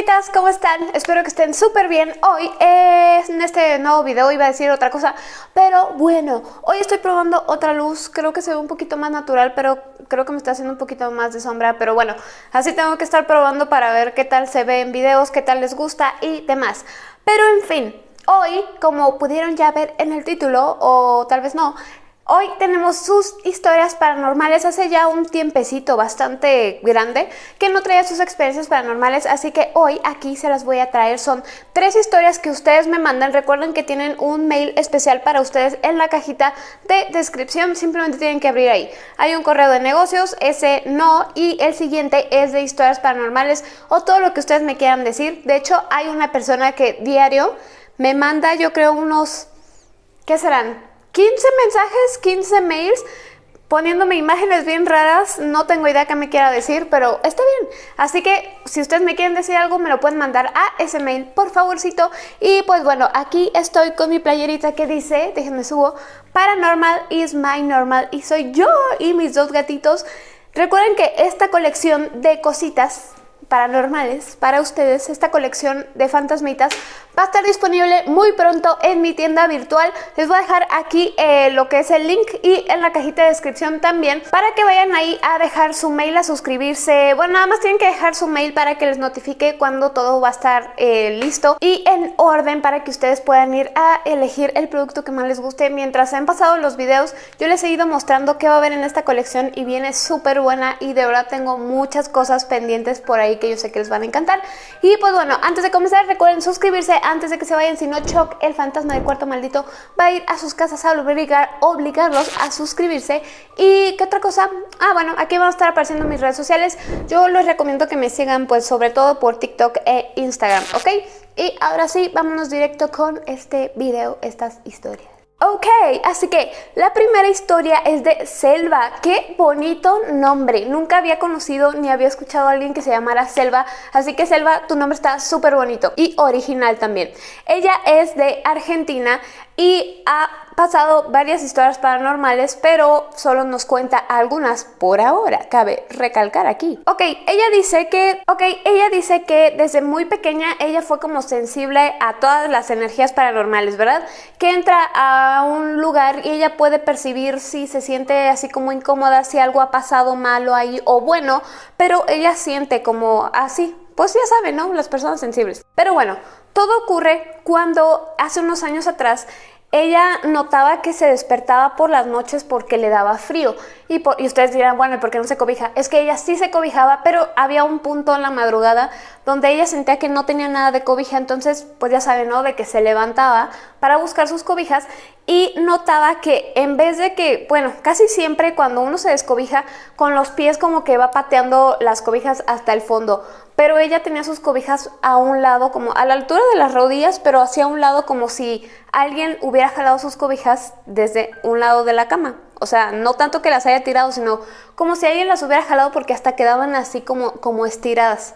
señoritas, ¿cómo están? Espero que estén súper bien. Hoy en este nuevo video iba a decir otra cosa, pero bueno, hoy estoy probando otra luz. Creo que se ve un poquito más natural, pero creo que me está haciendo un poquito más de sombra. Pero bueno, así tengo que estar probando para ver qué tal se ve en videos, qué tal les gusta y demás. Pero en fin, hoy, como pudieron ya ver en el título, o tal vez no, Hoy tenemos sus historias paranormales, hace ya un tiempecito bastante grande que no traía sus experiencias paranormales, así que hoy aquí se las voy a traer. Son tres historias que ustedes me mandan, recuerden que tienen un mail especial para ustedes en la cajita de descripción, simplemente tienen que abrir ahí. Hay un correo de negocios, ese no, y el siguiente es de historias paranormales o todo lo que ustedes me quieran decir. De hecho, hay una persona que diario me manda, yo creo, unos... ¿Qué serán? 15 mensajes, 15 mails poniéndome imágenes bien raras, no tengo idea qué me quiera decir, pero está bien. Así que si ustedes me quieren decir algo, me lo pueden mandar a ese mail, por favorcito. Y pues bueno, aquí estoy con mi playerita que dice, déjenme subo, Paranormal is my normal y soy yo y mis dos gatitos. Recuerden que esta colección de cositas paranormales para ustedes, esta colección de fantasmitas va a estar disponible muy pronto en mi tienda virtual. Les voy a dejar aquí eh, lo que es el link y en la cajita de descripción también para que vayan ahí a dejar su mail, a suscribirse. Bueno, nada más tienen que dejar su mail para que les notifique cuando todo va a estar eh, listo y en orden para que ustedes puedan ir a elegir el producto que más les guste. Mientras han pasado los videos, yo les he ido mostrando qué va a haber en esta colección y viene súper buena y de verdad tengo muchas cosas pendientes por ahí que yo sé que les van a encantar. Y pues bueno, antes de comenzar recuerden suscribirse antes de que se vayan, si no Choc, el fantasma del cuarto maldito, va a ir a sus casas a obligar, obligarlos a suscribirse. ¿Y qué otra cosa? Ah, bueno, aquí van a estar apareciendo mis redes sociales. Yo les recomiendo que me sigan pues sobre todo por TikTok e Instagram, ¿ok? Y ahora sí, vámonos directo con este video, estas historias. Ok, así que la primera historia es de Selva. Qué bonito nombre. Nunca había conocido ni había escuchado a alguien que se llamara Selva. Así que Selva, tu nombre está súper bonito y original también. Ella es de Argentina y ha pasado varias historias paranormales, pero solo nos cuenta algunas por ahora, cabe recalcar aquí. Ok, ella dice que, ok, ella dice que desde muy pequeña ella fue como sensible a todas las energías paranormales, ¿verdad? Que entra a un lugar y ella puede percibir si se siente así como incómoda, si algo ha pasado malo ahí o bueno, pero ella siente como así, pues ya saben, ¿no? Las personas sensibles. Pero bueno, todo ocurre cuando hace unos años atrás ella notaba que se despertaba por las noches porque le daba frío. Y, ustedes dirán, bueno, ¿por qué no se cobija? Es que ella sí se cobijaba, pero había un punto en la madrugada donde ella sentía que no tenía nada de cobija. Entonces, pues ya saben, ¿no? De que se levantaba para buscar sus cobijas y notaba que en vez de que, bueno, casi siempre cuando uno se descobija, con los pies como que va pateando las cobijas hasta el fondo pero ella tenía sus cobijas a un lado, como a la altura de las rodillas, pero hacia un lado como si alguien hubiera jalado sus cobijas desde un lado de la cama. O sea, no tanto que las haya tirado, sino como si alguien las hubiera jalado porque hasta quedaban así como, como estiradas.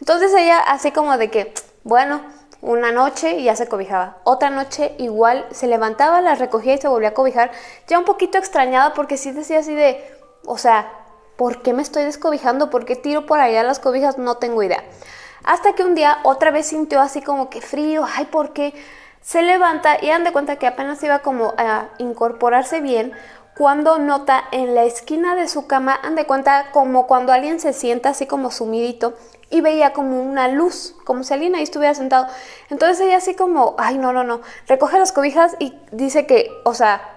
Entonces ella así como de que, bueno, una noche y ya se cobijaba. Otra noche igual se levantaba, las recogía y se volvía a cobijar. Ya un poquito extrañada porque sí decía así de, o sea, ¿Por qué me estoy descobijando? ¿Por qué tiro por allá las cobijas? No tengo idea. Hasta que un día otra vez sintió así como que frío, ay, ¿por qué? Se levanta y dan de cuenta que apenas iba como a incorporarse bien cuando nota en la esquina de su cama, han de cuenta como cuando alguien se sienta así como sumidito y veía como una luz, como si alguien ahí estuviera sentado. Entonces ella así como, ay, no, no, no, recoge las cobijas y dice que, o sea,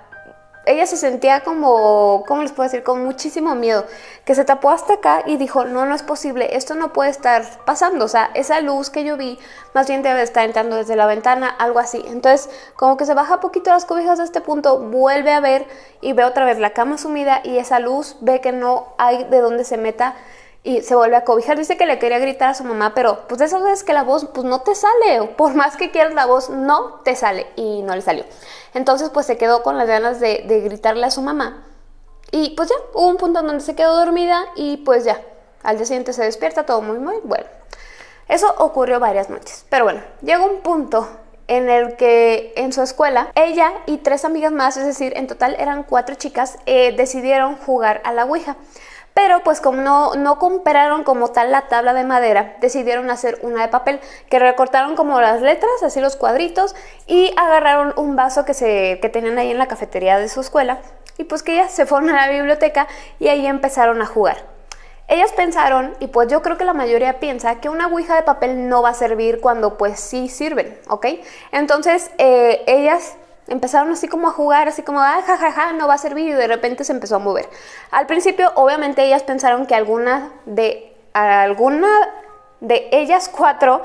ella se sentía como, ¿cómo les puedo decir? Con muchísimo miedo, que se tapó hasta acá y dijo, no, no es posible, esto no puede estar pasando, o sea, esa luz que yo vi, más bien debe estar entrando desde la ventana, algo así. Entonces, como que se baja poquito las cobijas a este punto, vuelve a ver y ve otra vez la cama sumida y esa luz ve que no hay de dónde se meta y se vuelve a cobijar. Dice que le quería gritar a su mamá, pero pues de esas veces que la voz pues no te sale, por más que quieras la voz no te sale y no le salió. Entonces pues se quedó con las ganas de, gritarle a su mamá y pues ya, hubo un punto donde se quedó dormida y pues ya, al día siguiente se despierta, todo muy muy bueno. Eso ocurrió varias noches, pero bueno, llegó un punto en el que en su escuela ella y tres amigas más, es decir, en total eran cuatro chicas, eh, decidieron jugar a la Ouija. Pero pues como no, no compraron como tal la tabla de madera, decidieron hacer una de papel, que recortaron como las letras, así los cuadritos, y agarraron un vaso que, se, que tenían ahí en la cafetería de su escuela, y pues que ellas se fueron a la biblioteca y ahí empezaron a jugar. Ellas pensaron, y pues yo creo que la mayoría piensa, que una ouija de papel no va a servir cuando pues sí sirven, ¿ok? Entonces eh, ellas empezaron así como a jugar, así como, ah, jajaja, no va a servir y de repente se empezó a mover. Al principio, obviamente, ellas pensaron que alguna de, alguna de ellas cuatro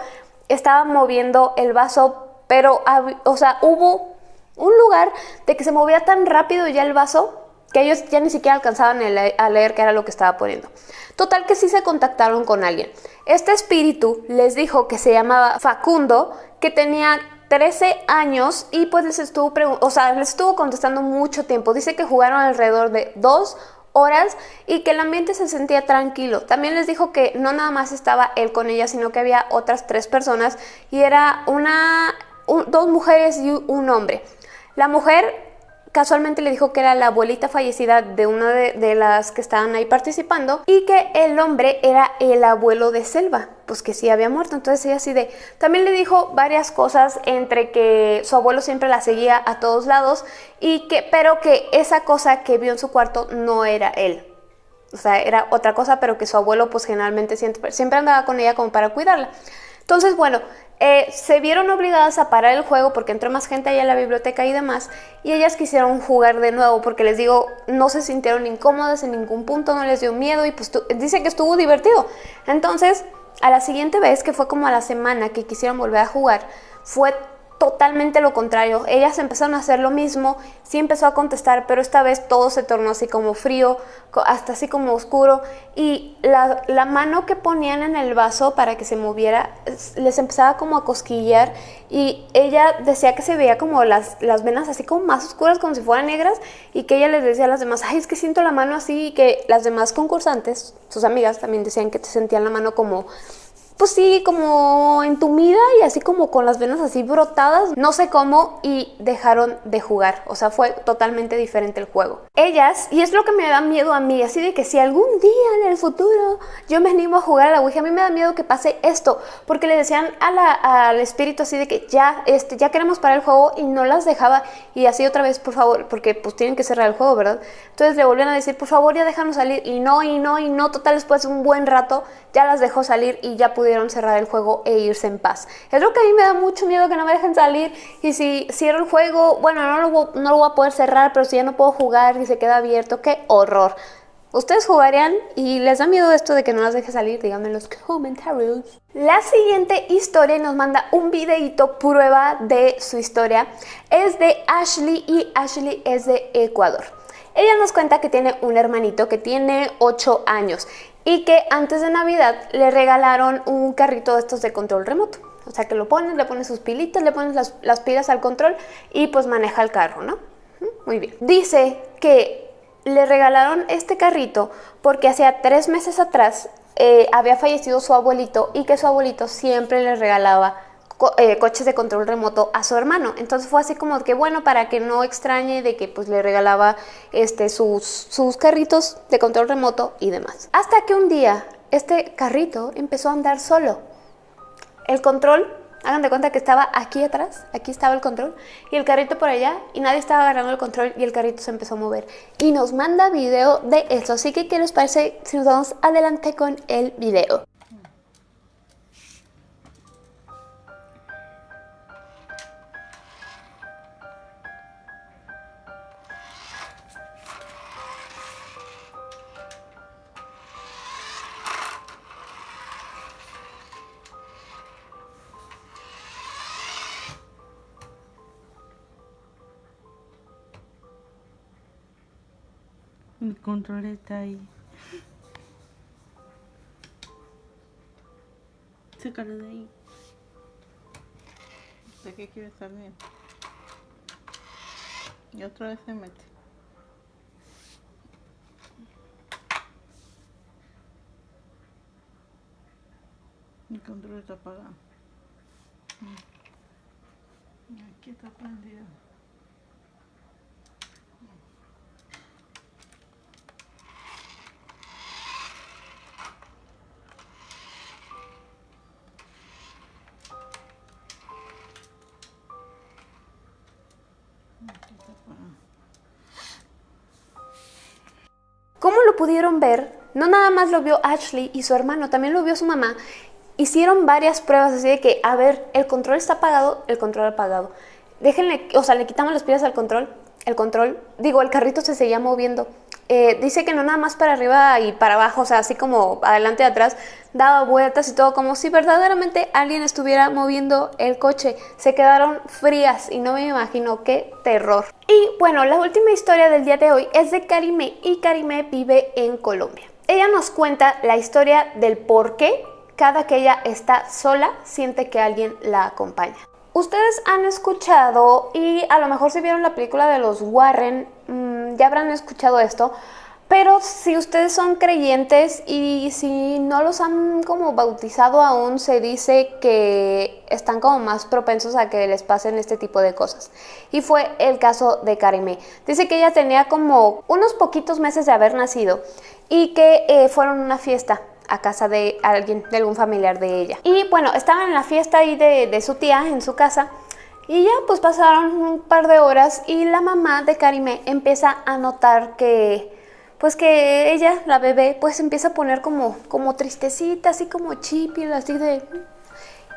estaba moviendo el vaso, pero, o sea, hubo un lugar de que se movía tan rápido ya el vaso que ellos ya ni siquiera alcanzaban a leer qué era lo que estaba poniendo. Total que sí se contactaron con alguien. Este espíritu les dijo que se llamaba Facundo, que tenía 13 años y pues les estuvo, o sea, les estuvo contestando mucho tiempo. Dice que jugaron alrededor de dos horas y que el ambiente se sentía tranquilo. También les dijo que no nada más estaba él con ella, sino que había otras tres personas y era una, dos mujeres y un hombre. La mujer casualmente le dijo que era la abuelita fallecida de una de, las que estaban ahí participando y que el hombre era el abuelo de Selva, pues que sí había muerto. Entonces ella así de... También le dijo varias cosas entre que su abuelo siempre la seguía a todos lados y que, pero que esa cosa que vio en su cuarto no era él. O sea, era otra cosa, pero que su abuelo pues generalmente siempre andaba con ella como para cuidarla. Entonces, bueno, eh, se vieron obligadas a parar el juego porque entró más gente ahí a la biblioteca y demás, y ellas quisieron jugar de nuevo porque les digo, no se sintieron incómodas en ningún punto, no les dio miedo y pues dice que estuvo divertido. Entonces, a la siguiente vez, que fue como a la semana que quisieron volver a jugar, fue totalmente lo contrario. Ellas empezaron a hacer lo mismo, sí empezó a contestar, pero esta vez todo se tornó así como frío, hasta así como oscuro. Y la, mano que ponían en el vaso para que se moviera, les empezaba como a cosquillar y ella decía que se veía como las, las venas así como más oscuras, como si fueran negras, y que ella les decía a las demás, ay, es que siento la mano así, y que las demás concursantes, sus amigas también decían que te sentían la mano como pues sí, como entumida y así como con las venas así brotadas, no sé cómo, y dejaron de jugar. O sea, fue totalmente diferente el juego. Ellas, y es lo que me da miedo a mí, así de que si algún día en el futuro yo me animo a jugar a la Ouija, a mí me da miedo que pase esto, porque le decían al espíritu así de que ya, este, ya queremos parar el juego y no las dejaba, y así otra vez, por favor, porque pues tienen que cerrar el juego, ¿verdad? Entonces le volvían a decir, por favor, ya déjanos salir, y no, y no, y no, total, después de un buen rato ya las dejó salir y ya pudieron cerrar el juego e irse en paz. Es lo que a mí me da mucho miedo que no me dejen salir y si cierro el juego, bueno, no lo, voy a poder cerrar, pero si ya no puedo jugar y se queda abierto, qué horror. ¿Ustedes jugarían y les da miedo esto de que no las deje salir? Díganme en los comentarios. La siguiente historia nos manda un videito prueba de su historia. Es de Ashley y Ashley es de Ecuador. Ella nos cuenta que tiene un hermanito que tiene 8 años y que antes de Navidad le regalaron un carrito de estos de control remoto. O sea, que lo pones, le pones sus pilitas, le pones las, pilas al control y pues maneja el carro, ¿no? Muy bien. Dice que le regalaron este carrito porque hacía tres meses atrás eh, había fallecido su abuelito y que su abuelito siempre le regalaba eh, coches de control remoto a su hermano. Entonces fue así como que bueno, para que no extrañe de que pues le regalaba este, sus, sus carritos de control remoto y demás. Hasta que un día este carrito empezó a andar solo. El control, hagan de cuenta que estaba aquí atrás, aquí estaba el control, y el carrito por allá, y nadie estaba agarrando el control y el carrito se empezó a mover. Y nos manda video de eso, así que ¿qué les parece si nos vamos adelante con el video? Control está ahí. Sácalo de ahí. ¿De qué quiere salir? Y otra vez se mete. El control está apagado. Aquí está prendido. Lo pudieron ver, no nada más lo vio Ashley y su hermano, también lo vio su mamá. Hicieron varias pruebas así de que, a ver, el control está apagado, el control apagado. Déjenle, o sea, le quitamos las pilas al control, el control, digo, el carrito se seguía moviendo. Eh, dice que no nada más para arriba y para abajo, o sea, así como adelante y atrás, daba vueltas y todo, como si verdaderamente alguien estuviera moviendo el coche. Se quedaron frías y no me imagino qué terror. Y bueno, la última historia del día de hoy es de Karime y Karime vive en Colombia. Ella nos cuenta la historia del por qué cada que ella está sola siente que alguien la acompaña. Ustedes han escuchado y a lo mejor si vieron la película de los Warren, mmm, ya habrán escuchado esto, pero si ustedes son creyentes y si no los han como bautizado aún, se dice que están como más propensos a que les pasen este tipo de cosas. Y fue el caso de Karime. Dice que ella tenía como unos poquitos meses de haber nacido y que eh, fueron a una fiesta a casa de alguien, de algún familiar de ella. Y bueno, estaban en la fiesta ahí de, de su tía, en su casa, y ya pues pasaron un par de horas y la mamá de Karime empieza a notar que pues que ella, la bebé, pues empieza a poner como, como tristecita, así como chipi, así de...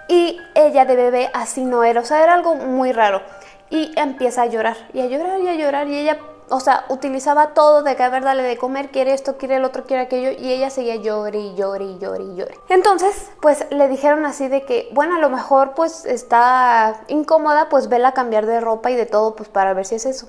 Y ella de bebé así no era, o sea, era algo muy raro. Y empieza a llorar, y a llorar, y a llorar, y ella o sea, utilizaba todo de que a ver, dale de comer, quiere esto, quiere el otro, quiere aquello, y ella seguía llore y llore y. Entonces, pues le dijeron así de que, bueno, a lo mejor pues está incómoda, pues vela cambiar de ropa y de todo, pues para ver si es eso.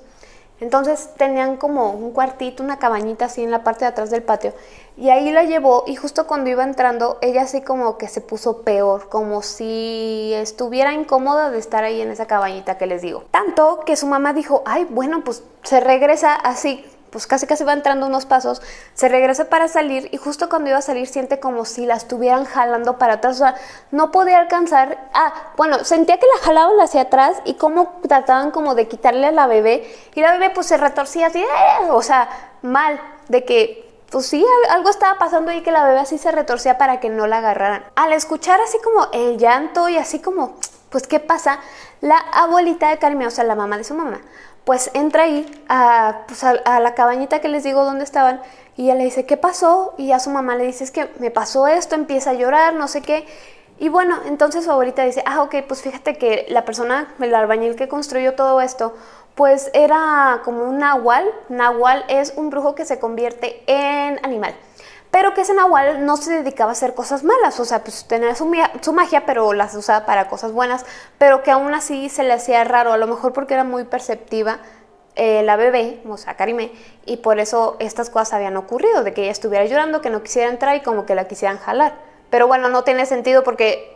Entonces tenían como un cuartito, una cabañita así en la parte de atrás del patio. Y ahí la llevó y justo cuando iba entrando, ella así como que se puso peor, como si estuviera incómoda de estar ahí en esa cabañita que les digo. Tanto que su mamá dijo, ay, bueno, pues se regresa así pues casi casi va entrando unos pasos, se regresa para salir y justo cuando iba a salir siente como si la estuvieran jalando para atrás, o sea, no podía alcanzar, ah, bueno, sentía que la jalaban hacia atrás y como trataban como de quitarle a la bebé y la bebé pues se retorcía así, ¡eh! o sea, mal, de que pues sí, algo estaba pasando ahí que la bebé así se retorcía para que no la agarraran. Al escuchar así como el llanto y así como, pues ¿qué pasa? La abuelita de Carmen, o sea, la mamá de su mamá, pues entra ahí pues, a, la cabañita que les digo dónde estaban y ella le dice, ¿qué pasó? Y a su mamá le dice, es que me pasó esto, empieza a llorar, no sé qué. Y bueno, entonces su abuelita dice, ah, ok, pues fíjate que la persona, el albañil que construyó todo esto, pues era como un nahual. Nahual es un brujo que se convierte en animal pero que ese Nahual no se dedicaba a hacer cosas malas, o sea, pues tenía su, magia, pero las usaba para cosas buenas, pero que aún así se le hacía raro, a lo mejor porque era muy perceptiva eh, la bebé, o sea, y por eso estas cosas habían ocurrido, de que ella estuviera llorando, que no quisiera entrar y como que la quisieran jalar. Pero bueno, no tiene sentido porque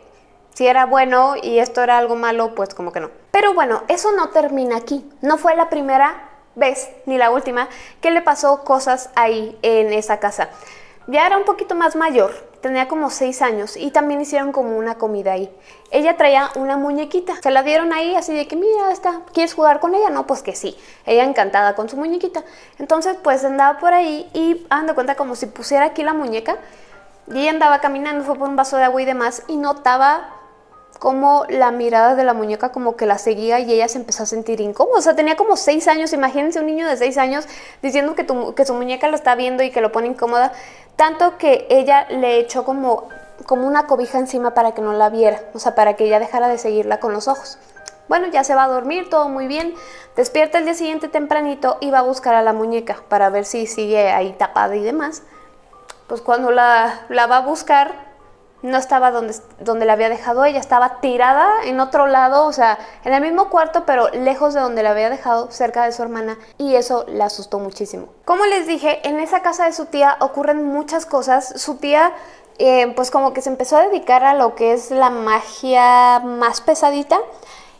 si era bueno y esto era algo malo, pues como que no. Pero bueno, eso no termina aquí. No fue la primera vez, ni la última, que le pasó cosas ahí en esa casa. Ya era un poquito más mayor, tenía como 6 años y también hicieron como una comida ahí. Ella traía una muñequita, se la dieron ahí así de que mira esta, ¿quieres jugar con ella? No, pues que sí, ella encantada con su muñequita. Entonces pues andaba por ahí y dando cuenta como si pusiera aquí la muñeca y ella andaba caminando, fue por un vaso de agua y demás y notaba como la mirada de la muñeca como que la seguía y ella se empezó a sentir incómoda. O sea, tenía como seis años, imagínense un niño de seis años diciendo que, que su muñeca lo está viendo y que lo pone incómoda, tanto que ella le echó como, como una cobija encima para que no la viera, o sea, para que ella dejara de seguirla con los ojos. Bueno, ya se va a dormir, todo muy bien. Despierta el día siguiente tempranito y va a buscar a la muñeca para ver si sigue ahí tapada y demás. Pues cuando la, la va a buscar, no estaba donde, donde la había dejado ella, estaba tirada en otro lado, o sea, en el mismo cuarto, pero lejos de donde la había dejado, cerca de su hermana, y eso la asustó muchísimo. Como les dije, en esa casa de su tía ocurren muchas cosas. Su tía, eh, pues como que se empezó a dedicar a lo que es la magia más pesadita,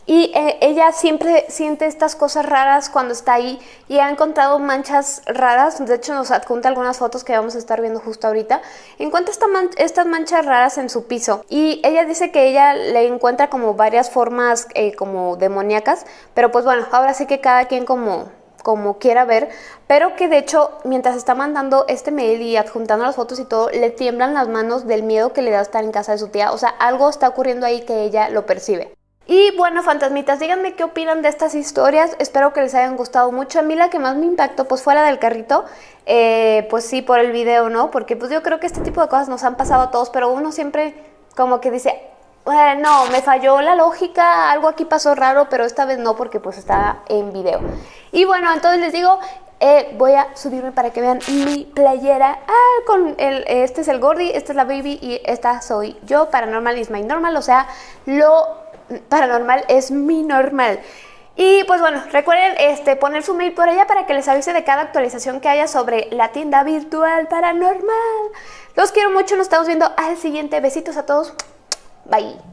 y eh, ella siempre siente estas cosas raras cuando está ahí y ha encontrado manchas raras. De hecho, nos adjunta algunas fotos que vamos a estar viendo justo ahorita. Encuentra estas manchas raras en su piso y ella dice que ella le encuentra como varias formas eh, como demoníacas. Pero pues bueno, ahora sí que cada quien como como quiera ver, pero que de hecho mientras está mandando este mail y adjuntando las fotos y todo, le tiemblan las manos del miedo que le da estar en casa de su tía, o sea, algo está ocurriendo ahí que ella lo percibe. Y bueno, fantasmitas, díganme qué opinan de estas historias. Espero que les hayan gustado mucho. A mí la que más me impactó pues fue la del carrito. Eh, pues sí, por el video, ¿no? Porque pues yo creo que este tipo de cosas nos han pasado a todos, pero uno siempre como que dice, no, me falló la lógica, algo aquí pasó raro, pero esta vez no porque pues está en video. Y bueno, entonces les digo, eh, voy a subirme para que vean mi playera. Ah, con el, este es el Gordy, esta es la Baby y esta soy yo. Paranormal is my normal, o sea, lo paranormal es mi normal. Y pues bueno, recuerden este, poner su mail por allá para que les avise de cada actualización que haya sobre la tienda virtual paranormal. Los quiero mucho, nos estamos viendo al siguiente. Besitos a todos. Bye.